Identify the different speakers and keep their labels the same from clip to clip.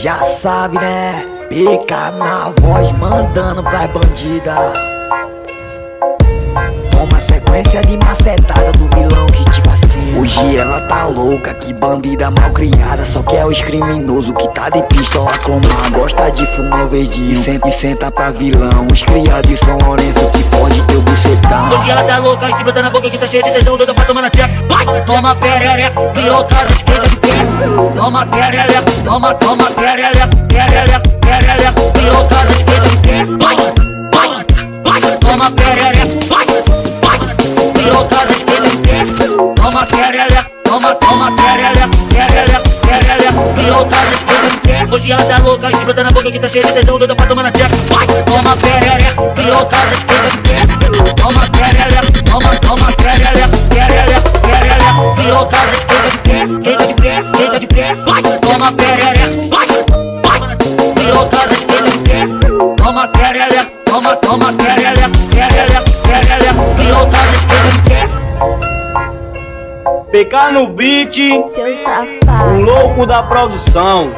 Speaker 1: Já sabe né, pica na voz mandando pras bandida. Toma sequência de macetada do vilão que te vacina. Hoje ela tá louca, que bandida mal criada. Só que é os criminosos que tá de pistola clonada. Gosta de fumar verdinho, senta e senta pra vilão. Os criados de São Lourenço que pode teu bucetão.
Speaker 2: Hoje ela tá louca e se bota na boca que tá cheia de tesão. Doida pra tomar na tcheca. Vai, toma perereca, piroca, esquerda de Toma perereca, toma, toma perereca, perereca, perereca Piroca, esquerda de pés Vai, vai, vai, toma perereca Vai, vai, piroca, esquerda de pés Toma perereca, toma, toma perereca, perereca, perereca Piroca, esquerda de pés Hoje ela tá louca e se bota na boca que tá cheia de tesão Doida pra tomar na tcheca Vai, toma perereca, Vai, toma perereca, vai, vai. Piroca, esquerda de pés Toma perereca, toma, toma perereca, perereca, perereca Piroca, esquerda de pés
Speaker 3: PK no beat,
Speaker 4: Seu
Speaker 3: o
Speaker 4: safado.
Speaker 3: louco da produção.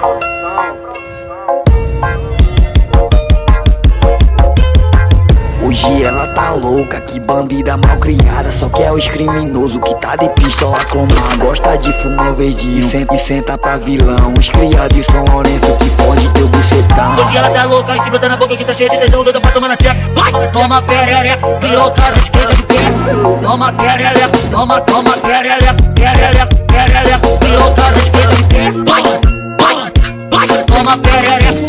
Speaker 1: Hoje ela tá louca, que bandida mal criada. Só que é os criminosos que tá de pistola clonada Gosta de fumar verdinho, senta e senta pra vilão. Os criados de São Lourenço que pode teu bucetão.
Speaker 2: Hoje ela tá louca e se bota na boca que tá cheia de tesão Doida pra tomar na tcheca. Vai, toma perereca, piroca, esquerda de pés Toma perereca, toma, toma perereca, perereca, perereca Piroca, esquerda de pés Vai, vai, vai, toma perereca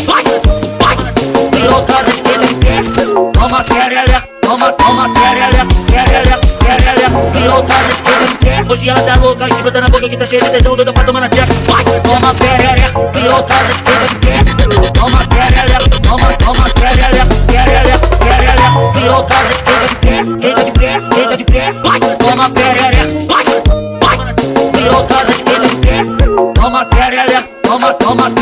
Speaker 2: esquerda de pés Hoje ela tá louca e bota na boca que tá cheia de tesão Doida pra tomar na tcheca. Vai, toma perereca, piroca, esquerda de pés Toma perereca, toma, toma perereca, perereca, perereca Piroca, esquerda de pés, esquerda de pés, esquerda de pés Vai, toma perereca, vai, vai. Piroca, esquerda de pés Toma perereca, toma, toma Piroca,